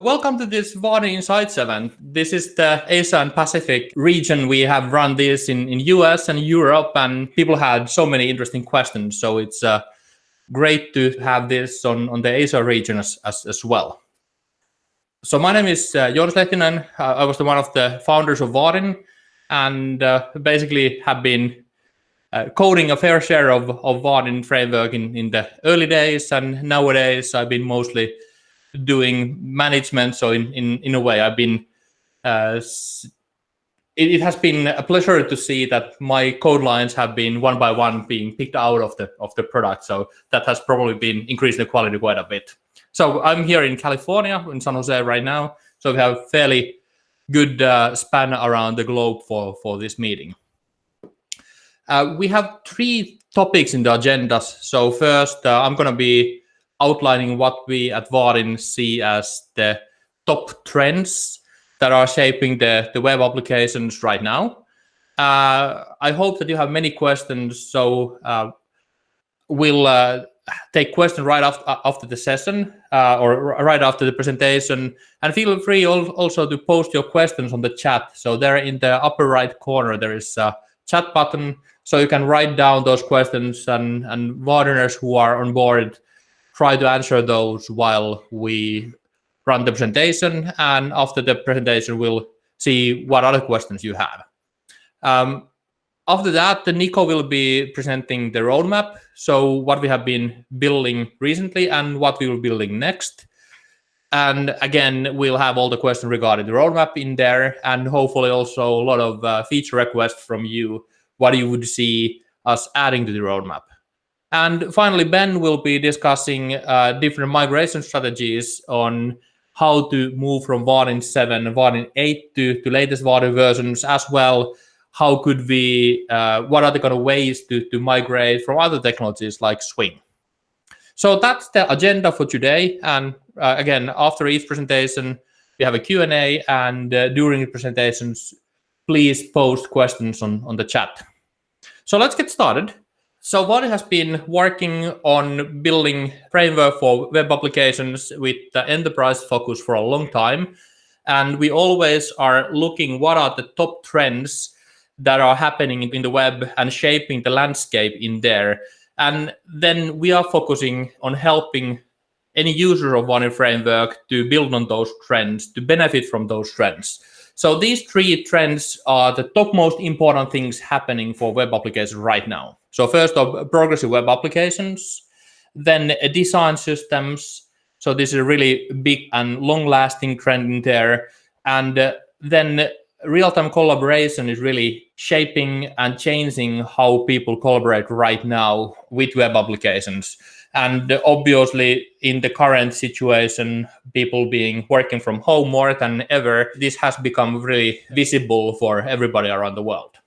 Welcome to this Vaadin Insights event. This is the Asia and Pacific region. We have run this in, in US and Europe and people had so many interesting questions. So it's uh, great to have this on, on the Asia region as, as, as well. So my name is uh, Joonas Lehtinen. Uh, I was the one of the founders of Vaadin and uh, basically have been uh, coding a fair share of, of Vaadin framework in, in the early days and nowadays I've been mostly doing management. So in in in a way, I've been uh, it, it, has been a pleasure to see that my code lines have been one by one being picked out of the of the product. So that has probably been increasing the quality quite a bit. So I'm here in California, in San Jose right now. So we have fairly good uh, span around the globe for for this meeting. Uh, we have three topics in the agendas. So first, uh, I'm going to be outlining what we at Vaadin see as the top trends that are shaping the, the web applications right now. Uh, I hope that you have many questions, so uh, we'll uh, take questions right after, after the session uh, or right after the presentation. And feel free also to post your questions on the chat. So there in the upper right corner, there is a chat button. So you can write down those questions and, and Vaadiners who are on board try to answer those while we run the presentation. And after the presentation, we'll see what other questions you have. Um, after that, Nico will be presenting the roadmap. So what we have been building recently and what we will be building next. And again, we'll have all the questions regarding the roadmap in there and hopefully also a lot of uh, feature requests from you, what you would see us adding to the roadmap. And finally, Ben will be discussing uh, different migration strategies on how to move from Vaadin 7 and Vaadin 8 to, to latest Vaadin versions as well. How could we, uh, what are the kind of ways to, to migrate from other technologies like Swing? So that's the agenda for today. And uh, again, after each presentation, we have a Q&A and uh, during the presentations, please post questions on, on the chat. So let's get started. So Vaadin has been working on building framework for web applications with the enterprise focus for a long time. And we always are looking what are the top trends that are happening in the web and shaping the landscape in there. And then we are focusing on helping any user of Vaadin framework to build on those trends, to benefit from those trends. So these three trends are the top most important things happening for web applications right now. So first of progressive web applications, then design systems. So this is a really big and long-lasting trend in there. And uh, then real-time collaboration is really shaping and changing how people collaborate right now with web applications. And obviously, in the current situation, people being working from home more than ever, this has become really visible for everybody around the world.